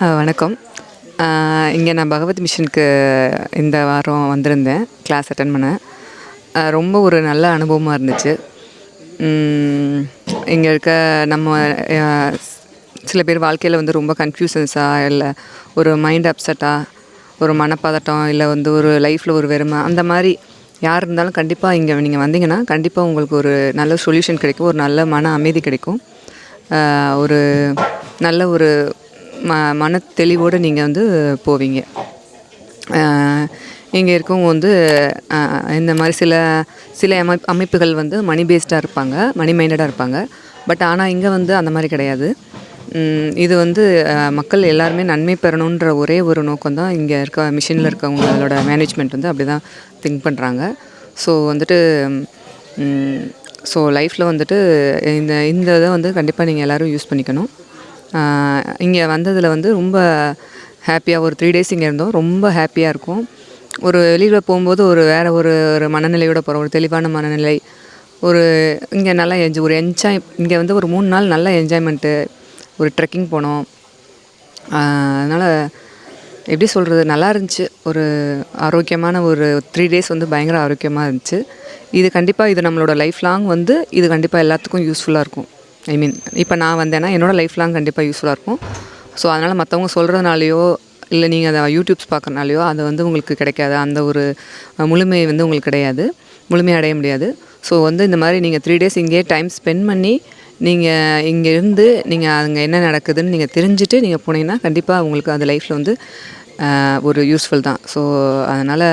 வணக்கம். இங்கே நான் பகவத் மிஷனுக்கு இந்த வாரம் வந்திருந்தேன். கிளாஸ் அட்டன் பண்ண ரொம்ப ஒரு நல்ல அனுபவமாக இருந்துச்சு. இங்கே இருக்க நம்ம சில பேர் வாழ்க்கையில் வந்து ரொம்ப கன்ஃபியூசன்ஸாக இல்லை ஒரு மைண்ட் அப்செட்டாக ஒரு மனப்பதட்டம் இல்லை வந்து ஒரு லைஃப்பில் ஒரு வெறுமை அந்த மாதிரி யார் இருந்தாலும் கண்டிப்பாக இங்கே நீங்கள் வந்தீங்கன்னா கண்டிப்பாக உங்களுக்கு ஒரு நல்ல சொல்யூஷன் கிடைக்கும். ஒரு நல்ல மன அமைதி கிடைக்கும். ஒரு நல்ல ஒரு ம மன தெளிவோடு நீங்கள் வந்து போவீங்க. இங்கே இருக்கவங்க வந்து இந்த மாதிரி சில சில அமை அமைப்புகள் வந்து மணி பேஸ்டாக இருப்பாங்க மணி மைண்டடாக இருப்பாங்க. பட் ஆனால் இங்கே வந்து அந்த மாதிரி கிடையாது. இது வந்து மக்கள் எல்லாருமே நன்மை பெறணுன்ற ஒரே ஒரு நோக்கம் தான் இங்கே இருக்க மிஷினில் இருக்கவங்களோட மேனேஜ்மெண்ட் வந்து அப்படி தான் திங்க் பண்ணுறாங்க ஸோ வந்துட்டு ஸோ லைஃப்பில் வந்துட்டு இந்த இந்த இதை வந்து கண்டிப்பாக நீங்கள் எல்லோரும் யூஸ் பண்ணிக்கணும். இங்கே வந்ததில் வந்து ரொம்ப ஹாப்பியாக ஒரு த்ரீ டேஸ் இங்கே இருந்தோம். ரொம்ப ஹாப்பியாக இருக்கும். ஒரு வெளியில் போகும்போது ஒரு வேறு ஒரு ஒரு மனநிலையோட போகிறோம் ஒரு தெளிவான மனநிலை. ஒரு இங்கே நல்லா என்ஜாய் ஒரு என்ஜாய் இங்கே வந்து ஒரு மூணு நாள் நல்ல என்ஜாய்மெண்ட்டு ஒரு ட்ரெக்கிங் போனோம். அதனால் எப்படி சொல்கிறது நல்லா இருந்துச்சு. ஒரு ஆரோக்கியமான ஒரு த்ரீ டேஸ் வந்து பயங்கர ஆரோக்கியமாக இருந்துச்சு. இது கண்டிப்பாக இது நம்மளோட லைஃப் லாங் வந்து இது கண்டிப்பாக எல்லாத்துக்கும் யூஸ்ஃபுல்லாக இருக்கும். ஐ மீன் இப்போ நான் வந்தேன்னா என்னோடய லைஃப் லாங் கண்டிப்பாக யூஸ்ஃபுல்லாக இருக்கும். ஸோ அதனால் மற்றவங்க சொல்கிறதுனாலையோ இல்லை நீங்கள் அதை யூடியூப்ஸ் பார்க்குறனாலையோ அது வந்து உங்களுக்கு கிடைக்காது. அந்த ஒரு முழுமை வந்து உங்களுக்கு கிடையாது. முழுமை அடைய முடியாது. ஸோ வந்து இந்த மாதிரி நீங்கள் த்ரீ டேஸ் இங்கேயே டைம் ஸ்பெண்ட் பண்ணி நீங்கள் இங்கே இருந்து நீங்கள் அங்கே என்ன நடக்குதுன்னு நீங்கள் தெரிஞ்சுட்டு நீங்கள் போனீங்கன்னா கண்டிப்பாக உங்களுக்கு அந்த லைஃப்பில் வந்து ஒரு யூஸ்ஃபுல் தான். ஸோ அதனால்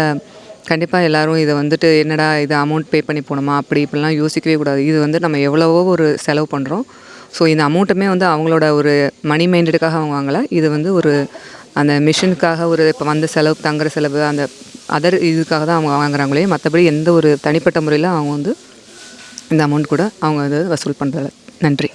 கண்டிப்பாக எல்லாரும் இதை வந்துட்டு என்னடா இது அமௌண்ட் பே பண்ணி போகணுமா அப்படி இப்படிலாம் யோசிக்கவே கூடாது. இது வந்து நம்ம எவ்வளவோ ஒரு செலவு பண்ணுறோம் ஸோ இந்த அமௌண்ட்டுமே வந்து அவங்களோட ஒரு மணி மைண்டடுக்காக அவங்க வாங்கலை. இது வந்து ஒரு அந்த மிஷினுக்காக ஒரு இப்போ வந்த செலவு தங்குற செலவு அந்த அதர் இதுக்காக தான் அவங்க வாங்குறாங்களே. மற்றபடி எந்த ஒரு தனிப்பட்ட முறையில் அவங்க வந்து இந்த அமௌண்ட் கூட அவங்க வந்து வசூல் பண்ணுறதில்ல நன்றி.